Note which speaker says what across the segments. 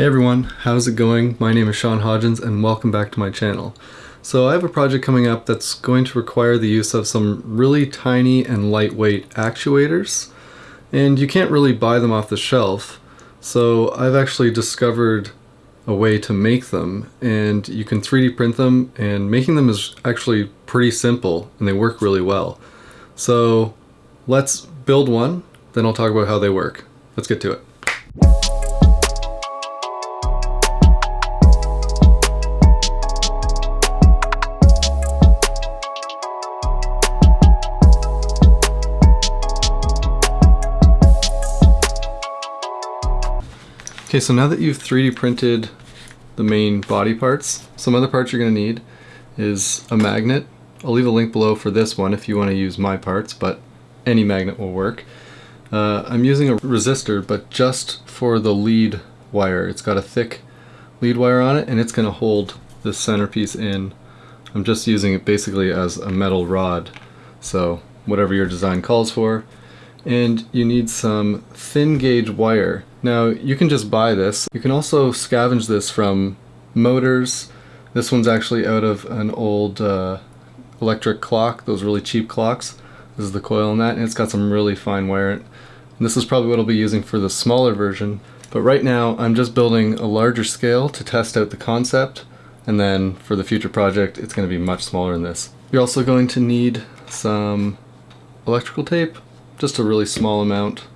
Speaker 1: Hey everyone, how's it going? My name is Sean Hodgins and welcome back to my channel. So I have a project coming up that's going to require the use of some really tiny and lightweight actuators and you can't really buy them off the shelf so I've actually discovered a way to make them and you can 3D print them and making them is actually pretty simple and they work really well. So let's build one, then I'll talk about how they work. Let's get to it. Okay, so now that you've 3D printed the main body parts, some other parts you're going to need is a magnet. I'll leave a link below for this one if you want to use my parts, but any magnet will work. Uh, I'm using a resistor, but just for the lead wire. It's got a thick lead wire on it, and it's going to hold this centerpiece in. I'm just using it basically as a metal rod, so whatever your design calls for. And you need some thin gauge wire now you can just buy this. You can also scavenge this from motors. This one's actually out of an old uh, electric clock, those really cheap clocks. This is the coil in that, and it's got some really fine wire. And this is probably what I'll be using for the smaller version. But right now I'm just building a larger scale to test out the concept, and then for the future project it's going to be much smaller than this. You're also going to need some electrical tape, just a really small amount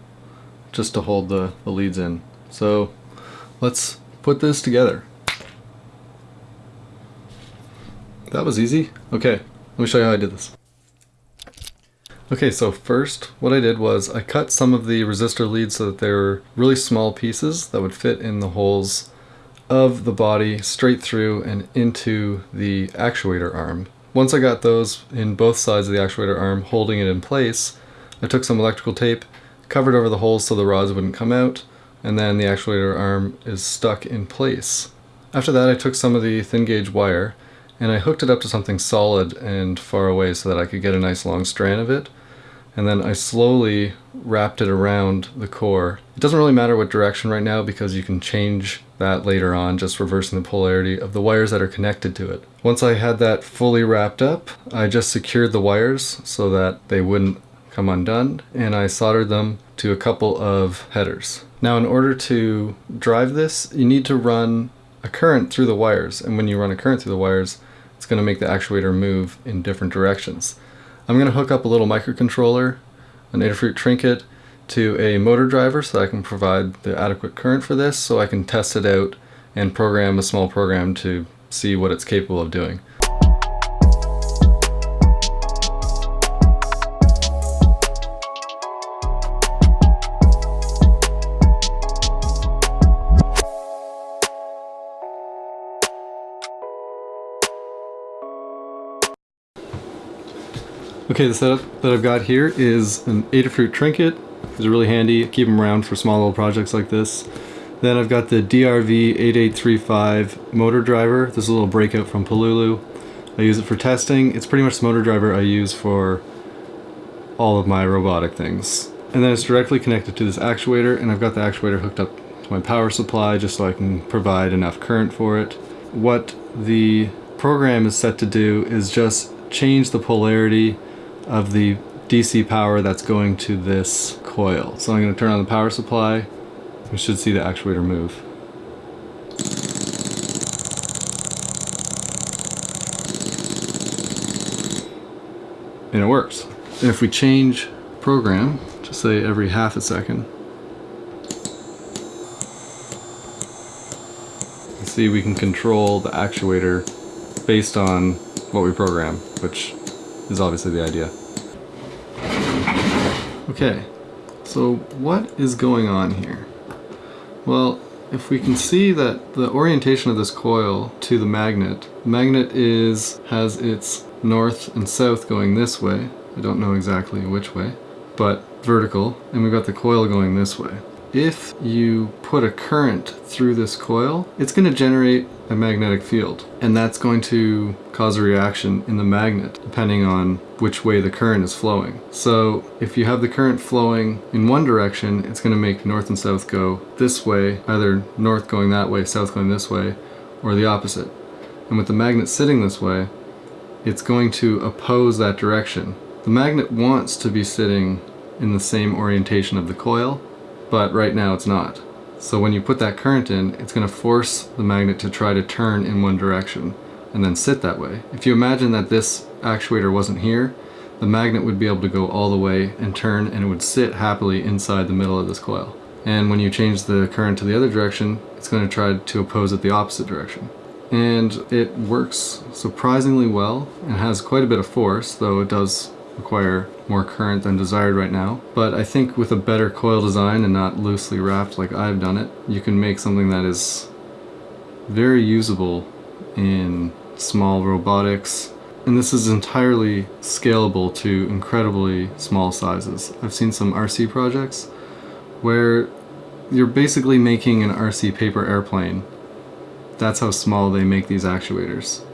Speaker 1: just to hold the, the leads in. So let's put this together. That was easy. Okay, let me show you how I did this. Okay, so first what I did was I cut some of the resistor leads so that they were really small pieces that would fit in the holes of the body straight through and into the actuator arm. Once I got those in both sides of the actuator arm holding it in place, I took some electrical tape covered over the holes so the rods wouldn't come out, and then the actuator arm is stuck in place. After that I took some of the thin gauge wire and I hooked it up to something solid and far away so that I could get a nice long strand of it. And then I slowly wrapped it around the core. It doesn't really matter what direction right now because you can change that later on, just reversing the polarity of the wires that are connected to it. Once I had that fully wrapped up, I just secured the wires so that they wouldn't come undone and I soldered them to a couple of headers. Now in order to drive this you need to run a current through the wires and when you run a current through the wires it's going to make the actuator move in different directions. I'm going to hook up a little microcontroller, an Adafruit trinket, to a motor driver so I can provide the adequate current for this so I can test it out and program a small program to see what it's capable of doing. Okay, the setup that I've got here is an Adafruit trinket. It's really handy, keep them around for small little projects like this. Then I've got the DRV8835 motor driver. This is a little breakout from Pololu. I use it for testing. It's pretty much the motor driver I use for all of my robotic things. And then it's directly connected to this actuator and I've got the actuator hooked up to my power supply just so I can provide enough current for it. What the program is set to do is just change the polarity of the DC power that's going to this coil. So I'm going to turn on the power supply. We should see the actuator move. And it works. And if we change program, just say every half a second, see we can control the actuator based on what we program, which is obviously the idea. Okay, so what is going on here? Well, if we can see that the orientation of this coil to the magnet, the magnet is has its north and south going this way. I don't know exactly which way, but vertical, and we've got the coil going this way. If you put a current through this coil, it's going to generate a magnetic field. And that's going to cause a reaction in the magnet, depending on which way the current is flowing. So if you have the current flowing in one direction, it's going to make north and south go this way, either north going that way, south going this way, or the opposite. And with the magnet sitting this way, it's going to oppose that direction. The magnet wants to be sitting in the same orientation of the coil, but right now it's not. So when you put that current in, it's going to force the magnet to try to turn in one direction and then sit that way. If you imagine that this actuator wasn't here, the magnet would be able to go all the way and turn and it would sit happily inside the middle of this coil. And when you change the current to the other direction, it's going to try to oppose it the opposite direction. And it works surprisingly well and has quite a bit of force, though it does require more current than desired right now. But I think with a better coil design and not loosely wrapped like I've done it, you can make something that is very usable in small robotics. And this is entirely scalable to incredibly small sizes. I've seen some RC projects where you're basically making an RC paper airplane. That's how small they make these actuators.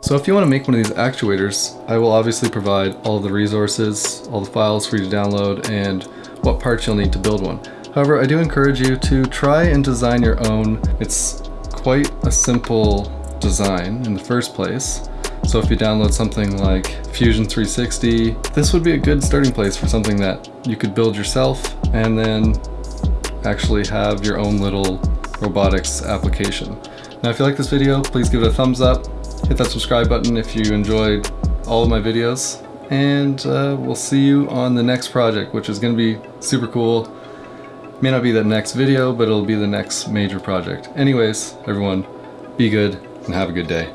Speaker 1: So if you want to make one of these actuators, I will obviously provide all the resources, all the files for you to download, and what parts you'll need to build one. However, I do encourage you to try and design your own. It's quite a simple design in the first place. So if you download something like Fusion 360, this would be a good starting place for something that you could build yourself and then actually have your own little robotics application. Now if you like this video, please give it a thumbs up, hit that subscribe button if you enjoyed all of my videos, and uh, we'll see you on the next project, which is going to be super cool. May not be the next video, but it'll be the next major project. Anyways, everyone, be good and have a good day.